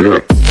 Yeah.